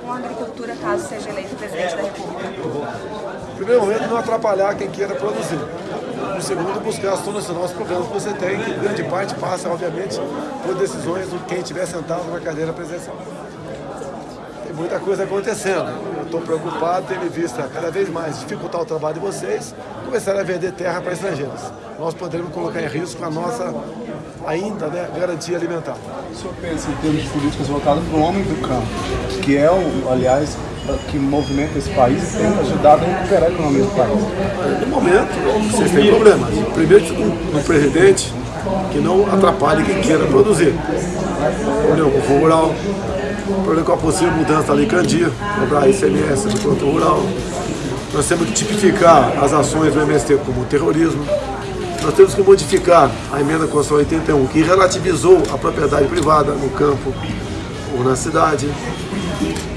com a agricultura caso seja eleito presidente da República? Primeiro momento, não atrapalhar quem queira produzir. No segundo, buscar solucionar os problemas que você tem, que grande parte passa, obviamente, por decisões de quem estiver sentado na cadeira presidencial. Tem muita coisa acontecendo. Estou preocupado, tendo em vista cada vez mais dificultar o trabalho de vocês, começar a vender terra para estrangeiros. Nós poderemos colocar em risco a nossa, ainda, né, garantia alimentar. O senhor pensa em termos de políticas voltadas para o homem do campo, que é, o, aliás, que movimenta esse país e tem ajudado a recuperar a economia do país? No momento, vocês têm problemas. Primeiro, um, um presidente que não atrapalhe quem queira produzir. Com o rural, problema com a possível mudança da Lei Candia, cobrar ICMS do produtor rural. Nós temos que tipificar as ações do MST como terrorismo. Nós temos que modificar a emenda Constitucional 81, que relativizou a propriedade privada no campo ou na cidade.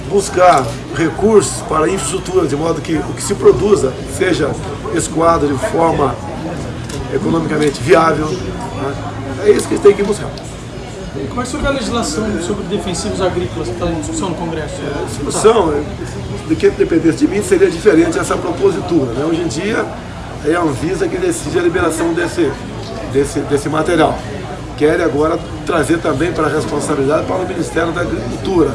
Buscar recursos para a infraestrutura, de modo que o que se produza seja escoado de forma economicamente viável. Né? É isso que tem que buscar. É você vê a legislação sobre defensivos agrícolas que está em discussão no Congresso? A discussão, de que dependesse de mim, seria diferente essa propositura. Né? Hoje em dia, é a Anvisa que decide a liberação desse, desse, desse material. Quer agora trazer também para a responsabilidade para o Ministério da Agricultura.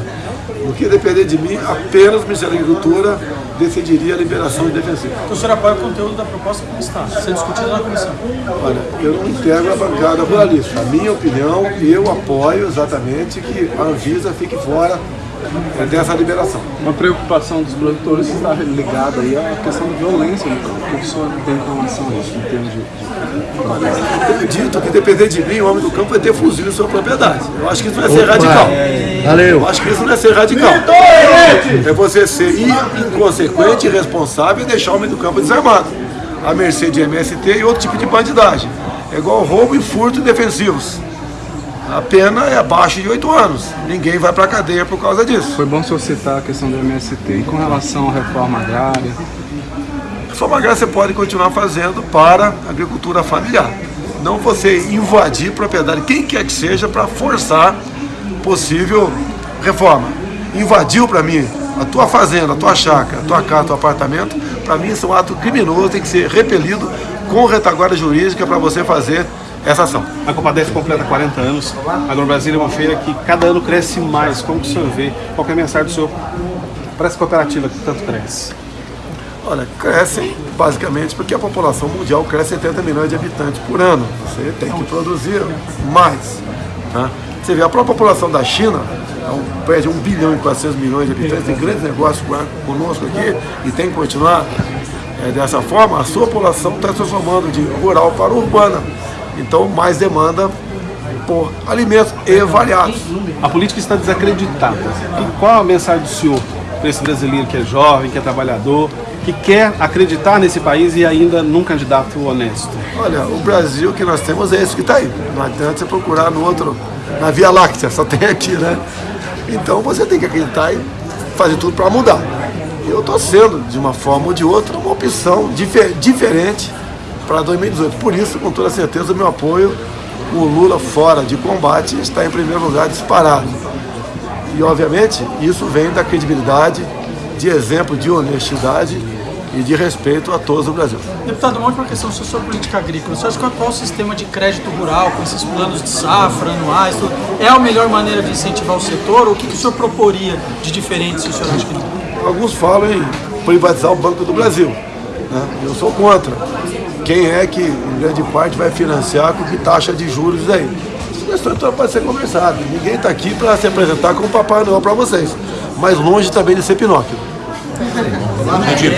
No que depender de mim, apenas o Ministério da Agricultura decidiria a liberação de defensivos. Então o senhor apoia o conteúdo da proposta como está, sendo discutido na comissão? Olha, eu não integro a bancada ruralista. A minha opinião, eu apoio exatamente que a Anvisa fique fora é dessa liberação. Uma preocupação dos produtores está ligada aí à questão da violência no campo. O que o senhor tem com relação a isso, em termos de... Eu tenho dito que depender de mim, o homem do campo vai ter fuzil em sua propriedade. Eu acho que isso é ser radical. Valeu. Eu acho que isso não é ser radical. É você ser inconsequente, irresponsável e deixar o homem do campo desarmado. A mercê de MST e outro tipo de bandidagem. É igual roubo e furto defensivos. A pena é abaixo de 8 anos. Ninguém vai para a cadeia por causa disso. Foi bom o senhor citar a questão do MST. E com relação à reforma agrária? Reforma agrária você pode continuar fazendo para a agricultura familiar. Não você invadir propriedade, quem quer que seja, para forçar possível reforma. Invadiu para mim a tua fazenda, a tua chácara, a tua casa, teu apartamento, para mim isso é um ato criminoso, tem que ser repelido com retaguarda jurídica para você fazer essa ação. A Compadece completa 40 anos. A AgroBrasil é uma feira que cada ano cresce mais. Como que o senhor vê? Qual é a mensagem do senhor para essa cooperativa que tanto cresce? Olha, crescem basicamente porque a população mundial cresce 70 milhões de habitantes por ano. Você tem que produzir mais. Né? Você vê, a própria população da China é um prédio de 1 bilhão e 400 milhões de habitantes, tem grandes negócios conosco aqui e tem que continuar é, dessa forma. A sua população está transformando de rural para urbana. Então, mais demanda por alimentos e variados. A política está desacreditada. E qual a mensagem do senhor para esse brasileiro que é jovem, que é trabalhador, que quer acreditar nesse país e ainda num candidato honesto? Olha, o Brasil que nós temos é esse que está aí. Não adianta você procurar no outro, na Via Láctea, só tem aqui, né? Então você tem que acreditar e fazer tudo para mudar. Eu estou sendo, de uma forma ou de outra, uma opção difer diferente para 2018. Por isso, com toda certeza, o meu apoio, o Lula fora de combate, está em primeiro lugar disparado. E, obviamente, isso vem da credibilidade, de exemplo de honestidade e de respeito a todos no Brasil. Deputado, uma última questão sobre política agrícola. Você acha que o atual sistema de crédito rural, com esses planos de safra anuais, é a melhor maneira de incentivar o setor? Ou o que, que o senhor proporia de diferente, se o senhor acha que não? Alguns falam em privatizar o Banco do Brasil. Né? Eu sou contra quem é que, em grande parte, vai financiar com que taxa de juros aí. Essa questão toda pode ser conversada. Ninguém está aqui para se apresentar como Papai Noel para vocês. Mas longe também de ser Pinóquio. 나중에